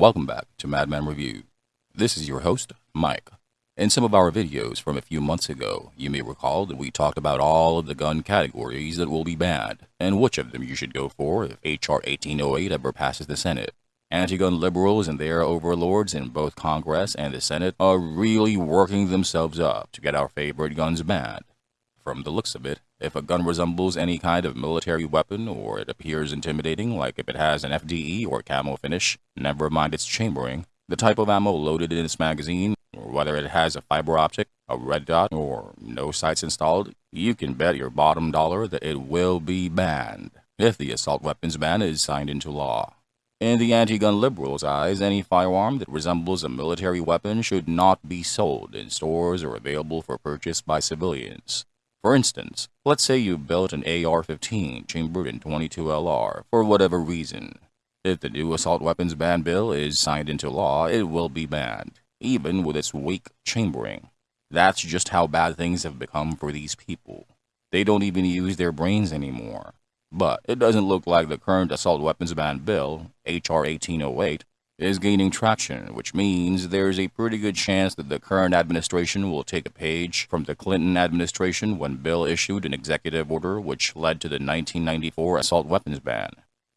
Welcome back to Madman Review. This is your host, Mike. In some of our videos from a few months ago, you may recall that we talked about all of the gun categories that will be banned, and which of them you should go for if H.R. 1808 ever passes the Senate. Anti-gun liberals and their overlords in both Congress and the Senate are really working themselves up to get our favorite guns banned. From the looks of it, if a gun resembles any kind of military weapon or it appears intimidating like if it has an FDE or camo finish, never mind its chambering, the type of ammo loaded in its magazine, or whether it has a fiber optic, a red dot, or no sights installed, you can bet your bottom dollar that it will be banned if the assault weapons ban is signed into law. In the anti-gun liberals' eyes, any firearm that resembles a military weapon should not be sold in stores or available for purchase by civilians. For instance, let's say you built an AR-15 chambered in 22 LR for whatever reason. If the new assault weapons ban bill is signed into law, it will be banned, even with its weak chambering. That's just how bad things have become for these people. They don't even use their brains anymore. But it doesn't look like the current assault weapons ban bill, H.R. 1808, is gaining traction, which means there's a pretty good chance that the current administration will take a page from the Clinton administration when Bill issued an executive order which led to the 1994 assault weapons ban.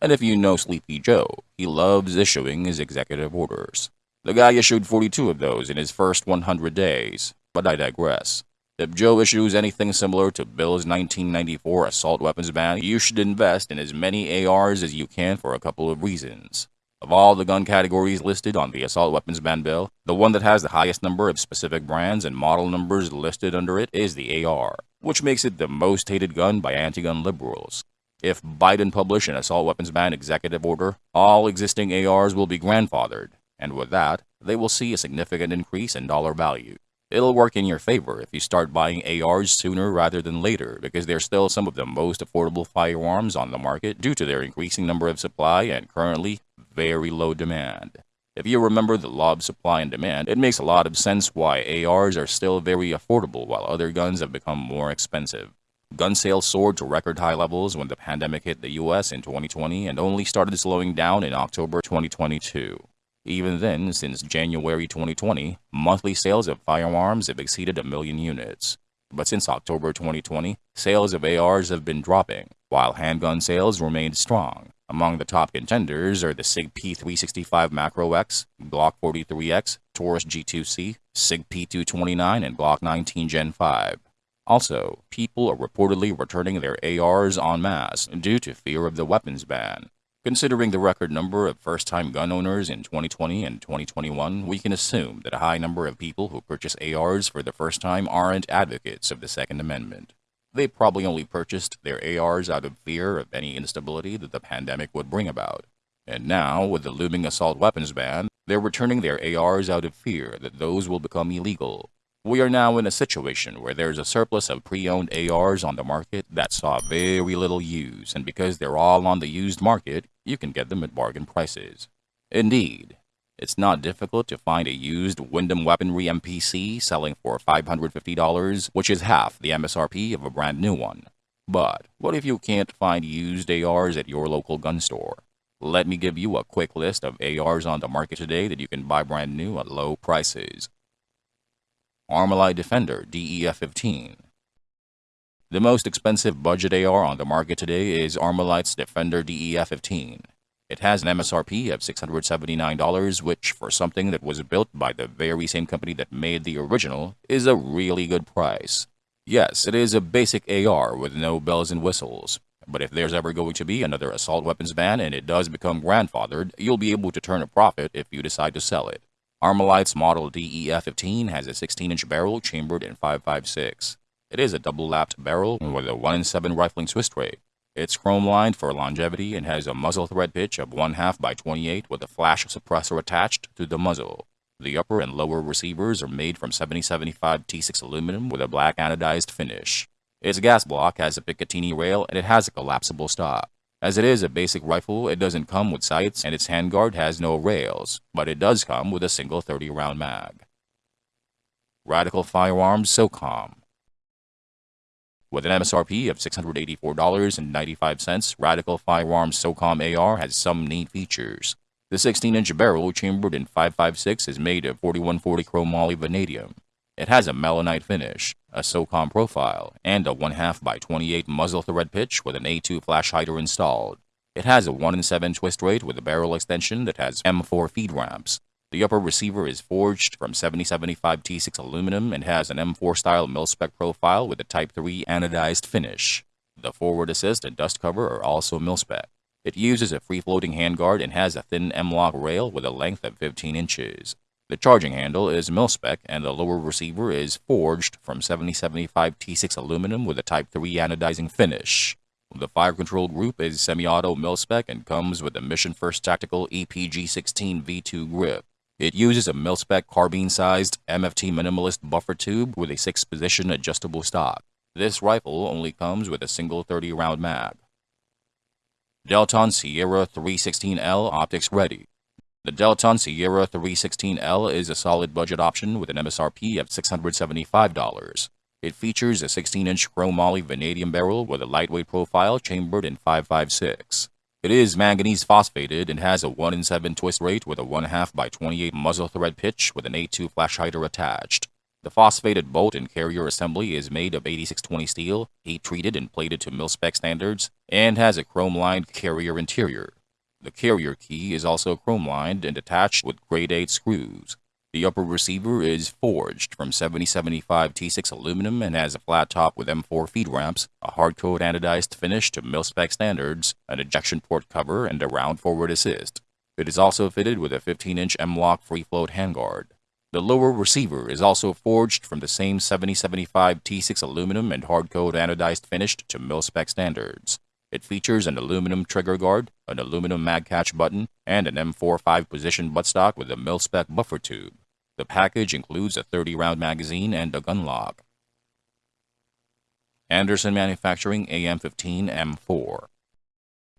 And if you know Sleepy Joe, he loves issuing his executive orders. The guy issued 42 of those in his first 100 days, but I digress. If Joe issues anything similar to Bill's 1994 assault weapons ban, you should invest in as many ARs as you can for a couple of reasons. Of all the gun categories listed on the assault weapons ban bill, the one that has the highest number of specific brands and model numbers listed under it is the AR, which makes it the most hated gun by anti-gun liberals. If Biden publish an assault weapons ban executive order, all existing ARs will be grandfathered, and with that, they will see a significant increase in dollar value. It'll work in your favor if you start buying ARs sooner rather than later because they're still some of the most affordable firearms on the market due to their increasing number of supply and currently very low demand. If you remember the law of supply and demand, it makes a lot of sense why ARs are still very affordable while other guns have become more expensive. Gun sales soared to record high levels when the pandemic hit the US in 2020 and only started slowing down in October 2022. Even then, since January 2020, monthly sales of firearms have exceeded a million units. But since October 2020, sales of ARs have been dropping, while handgun sales remained strong. Among the top contenders are the SIG P365 Macro X, Glock 43X, Taurus G2C, SIG P229, and Glock 19 Gen 5. Also, people are reportedly returning their ARs en masse due to fear of the weapons ban. Considering the record number of first-time gun owners in 2020 and 2021, we can assume that a high number of people who purchase ARs for the first time aren't advocates of the Second Amendment. They probably only purchased their ARs out of fear of any instability that the pandemic would bring about. And now, with the looming assault weapons ban, they're returning their ARs out of fear that those will become illegal. We are now in a situation where there's a surplus of pre-owned ARs on the market that saw very little use, and because they're all on the used market, you can get them at bargain prices. Indeed, it's not difficult to find a used Windham Weaponry MPC selling for $550, which is half the MSRP of a brand new one. But what if you can't find used ARs at your local gun store? Let me give you a quick list of ARs on the market today that you can buy brand new at low prices. Armalite Defender DEF-15 The most expensive budget AR on the market today is Armalite's Defender DEF-15. It has an MSRP of $679, which, for something that was built by the very same company that made the original, is a really good price. Yes, it is a basic AR with no bells and whistles, but if there's ever going to be another assault weapons ban and it does become grandfathered, you'll be able to turn a profit if you decide to sell it. Armalite's model DEF-15 has a 16-inch barrel chambered in 5.56. It is a double-lapped barrel with a 1 in 7 rifling twist rate. It's chrome-lined for longevity and has a muzzle thread pitch of 1 half by 28 with a flash suppressor attached to the muzzle. The upper and lower receivers are made from 7075 T6 aluminum with a black anodized finish. Its gas block has a Picatinny rail and it has a collapsible stock. As it is a basic rifle, it doesn't come with sights and its handguard has no rails, but it does come with a single 30-round mag. Radical Firearms SOCOM with an MSRP of $684.95, Radical Firearms SOCOM AR has some neat features. The 16-inch barrel, chambered in 5.56, is made of 4140 chrome moly vanadium. It has a Melonite finish, a SOCOM profile, and a 1 2 by 28 muzzle thread pitch with an A2 flash hider installed. It has a 1 in 7 twist rate with a barrel extension that has M4 feed ramps. The upper receiver is forged from 7075 T6 aluminum and has an M4 style mil-spec profile with a Type 3 anodized finish. The forward assist and dust cover are also mil-spec. It uses a free-floating handguard and has a thin M-LOK rail with a length of 15 inches. The charging handle is mil-spec and the lower receiver is forged from 7075 T6 aluminum with a Type 3 anodizing finish. The fire control group is semi-auto mil-spec and comes with a Mission First Tactical EPG-16 V2 grip. It uses a mil-spec carbine-sized MFT minimalist buffer tube with a 6-position adjustable stock. This rifle only comes with a single 30-round mag. Delton Sierra 316L Optics Ready. The Delton Sierra 316L is a solid budget option with an MSRP of $675. It features a 16-inch chrome moly vanadium barrel with a lightweight profile chambered in 5.56. It is manganese phosphated and has a 1 in 7 twist rate with a 1 2 by 28 muzzle thread pitch with an A2 flash hider attached. The phosphated bolt and carrier assembly is made of 8620 steel, heat treated and plated to mil-spec standards, and has a chrome-lined carrier interior. The carrier key is also chrome-lined and attached with grade 8 screws. The upper receiver is forged from 7075 T6 aluminum and has a flat top with M4 feed ramps, a hard-coat anodized finish to mil-spec standards, an ejection port cover, and a round forward assist. It is also fitted with a 15-inch M-LOK free-float handguard. The lower receiver is also forged from the same 7075 T6 aluminum and hard-coat anodized finished to mil-spec standards. It features an aluminum trigger guard, an aluminum mag catch button, and an M4 5-position buttstock with a mil-spec buffer tube. The package includes a 30-round magazine and a gun lock. Anderson Manufacturing AM-15 M4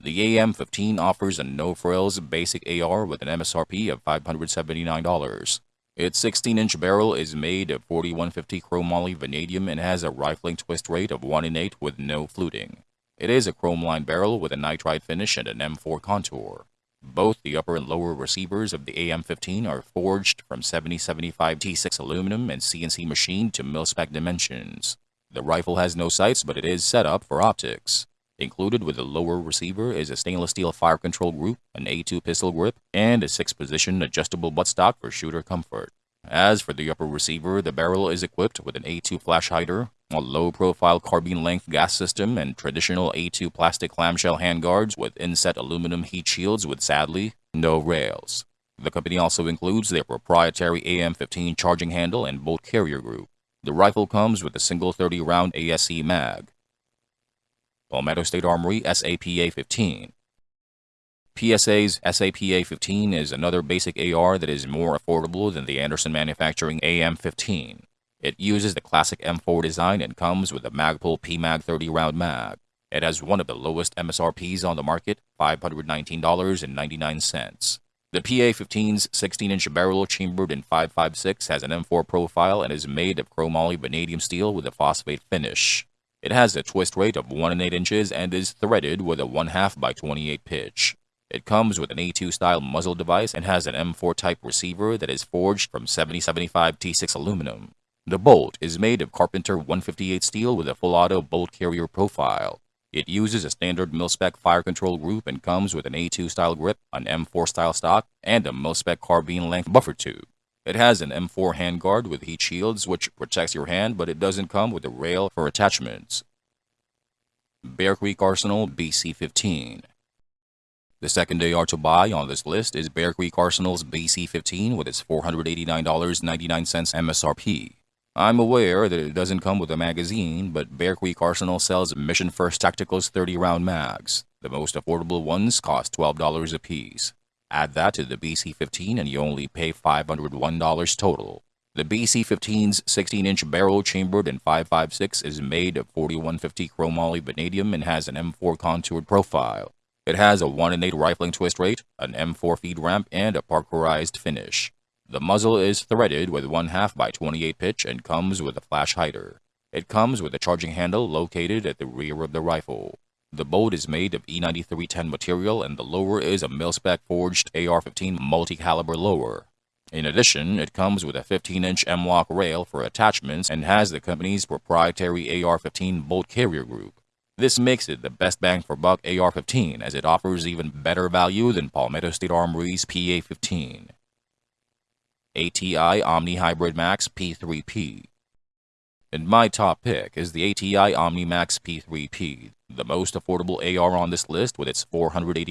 The AM-15 offers a no-frills basic AR with an MSRP of $579. Its 16-inch barrel is made of 4150 chromoly vanadium and has a rifling twist rate of 1 in 8 with no fluting. It is a chrome-lined barrel with a nitride finish and an M4 contour. Both the upper and lower receivers of the AM-15 are forged from 7075 T6 aluminum and CNC machined to mil-spec dimensions. The rifle has no sights, but it is set up for optics. Included with the lower receiver is a stainless steel fire control group, an A2 pistol grip, and a six-position adjustable buttstock for shooter comfort. As for the upper receiver, the barrel is equipped with an A2 flash hider, a low-profile carbine-length gas system, and traditional A2 plastic clamshell handguards with inset aluminum heat shields with sadly, no rails. The company also includes their proprietary AM-15 charging handle and bolt carrier group. The rifle comes with a single 30-round ASE mag. Palmetto State Armory SAPA-15. PSA's SAPA-15 is another basic AR that is more affordable than the Anderson Manufacturing AM-15. It uses the classic M4 design and comes with a Magpul PMAG 30 round mag. It has one of the lowest MSRPs on the market, $519.99. The PA-15's 16-inch barrel chambered in 5.56 has an M4 profile and is made of chromoly vanadium steel with a phosphate finish. It has a twist rate of 1 and 8 inches and is threaded with a 1 2 by 28 pitch. It comes with an A2 style muzzle device and has an M4 type receiver that is forged from 7075 T6 aluminum. The bolt is made of Carpenter 158 steel with a full auto bolt carrier profile. It uses a standard mil-spec fire control group and comes with an A2 style grip, an M4 style stock, and a mil-spec carbine length buffer tube. It has an M4 handguard with heat shields which protects your hand, but it doesn't come with a rail for attachments. Bear Creek Arsenal BC-15 The second AR to buy on this list is Bear Creek Arsenal's BC-15 with its $489.99 MSRP. I'm aware that it doesn't come with a magazine, but Bear Creek Arsenal sells Mission First Tactical's 30-round mags. The most affordable ones cost $12 apiece. Add that to the BC-15 and you only pay $501 total. The BC-15's 16-inch barrel chambered in 5.56 is made of 4150 chromoly vanadium and has an M4 contoured profile. It has a 1 in 8 rifling twist rate, an M4 feed ramp, and a parkerized finish. The muzzle is threaded with 1 2 by 28 pitch and comes with a flash hider. It comes with a charging handle located at the rear of the rifle. The bolt is made of E9310 material and the lower is a mil-spec forged AR-15 multi-caliber lower. In addition, it comes with a 15-inch M-LOK rail for attachments and has the company's proprietary AR-15 bolt carrier group. This makes it the best bang for buck AR-15 as it offers even better value than Palmetto State Armory's PA-15. ATI Omni Hybrid Max P3P And my top pick is the ATI Omni Max P3P, the most affordable AR on this list with its $489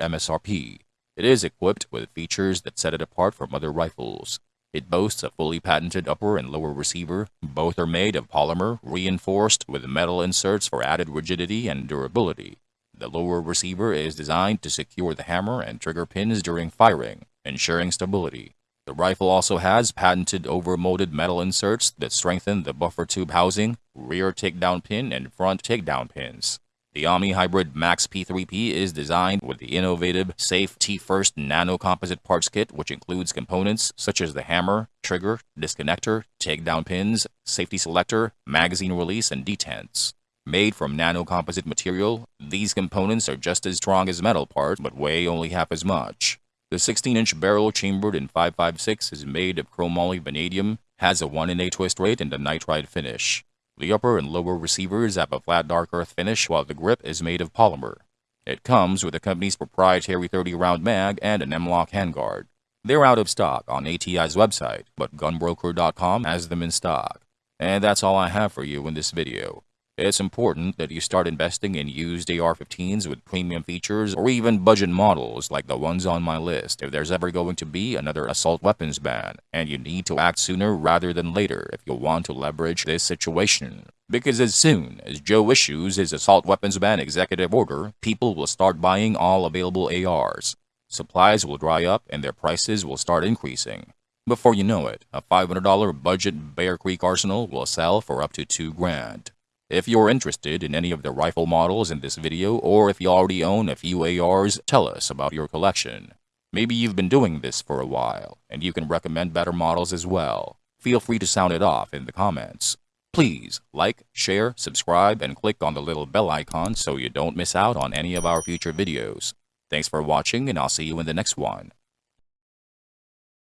MSRP. It is equipped with features that set it apart from other rifles. It boasts a fully patented upper and lower receiver. Both are made of polymer, reinforced with metal inserts for added rigidity and durability. The lower receiver is designed to secure the hammer and trigger pins during firing, ensuring stability. The rifle also has patented over-molded metal inserts that strengthen the buffer tube housing, rear takedown pin, and front takedown pins. The Omni Hybrid Max P3P is designed with the innovative Safe T-First Nano Composite Parts Kit, which includes components such as the hammer, trigger, disconnector, takedown pins, safety selector, magazine release, and detents. Made from nano composite material, these components are just as strong as metal parts but weigh only half as much. The 16-inch barrel chambered in 5.56 is made of chromoly vanadium, has a 1 in a twist rate and a nitride finish. The upper and lower receivers have a flat dark earth finish while the grip is made of polymer. It comes with the company's proprietary 30-round mag and an M-LOK handguard. They're out of stock on ATI's website, but gunbroker.com has them in stock. And that's all I have for you in this video. It's important that you start investing in used AR-15s with premium features or even budget models like the ones on my list if there's ever going to be another assault weapons ban, and you need to act sooner rather than later if you want to leverage this situation. Because as soon as Joe issues his assault weapons ban executive order, people will start buying all available ARs. Supplies will dry up and their prices will start increasing. Before you know it, a $500 budget Bear Creek arsenal will sell for up to 2 grand. If you're interested in any of the rifle models in this video, or if you already own a few ARs, tell us about your collection. Maybe you've been doing this for a while, and you can recommend better models as well. Feel free to sound it off in the comments. Please like, share, subscribe, and click on the little bell icon so you don't miss out on any of our future videos. Thanks for watching, and I'll see you in the next one.